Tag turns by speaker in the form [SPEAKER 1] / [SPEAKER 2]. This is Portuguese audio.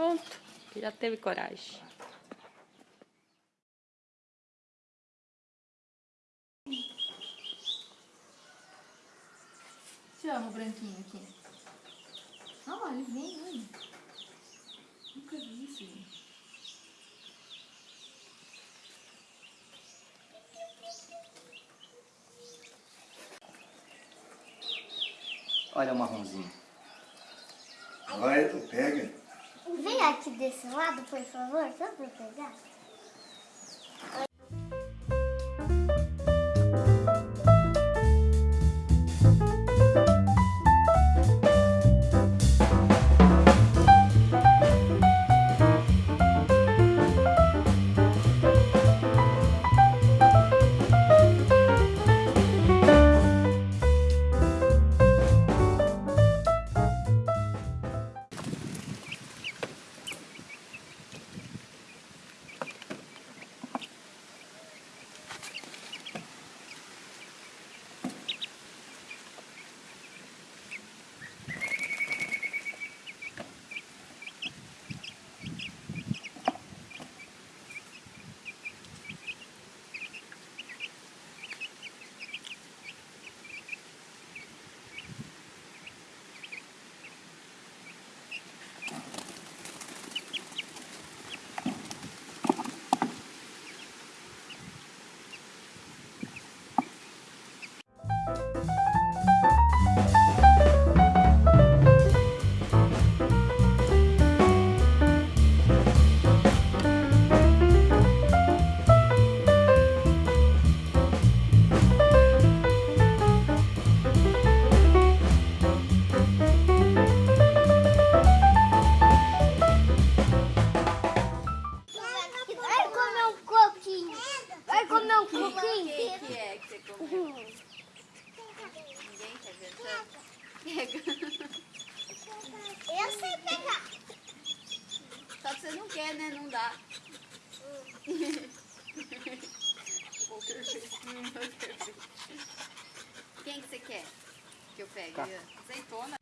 [SPEAKER 1] Pronto, já teve coragem.
[SPEAKER 2] Chama o branquinho aqui. Olha, ele vem, olha. Nunca vi isso, gente.
[SPEAKER 3] Olha o marronzinho.
[SPEAKER 4] Vai, tu pega.
[SPEAKER 5] Vem aqui desse lado, por favor, só pra pegar. Comer um
[SPEAKER 2] Quem
[SPEAKER 5] coquinho.
[SPEAKER 2] que é que você comeu? Ninguém tá inventando? Pega.
[SPEAKER 5] Eu sei pegar.
[SPEAKER 2] Só que você não quer, né? Não dá. Poker face. Poker face. Quem que você quer que eu pegue? Azeitona.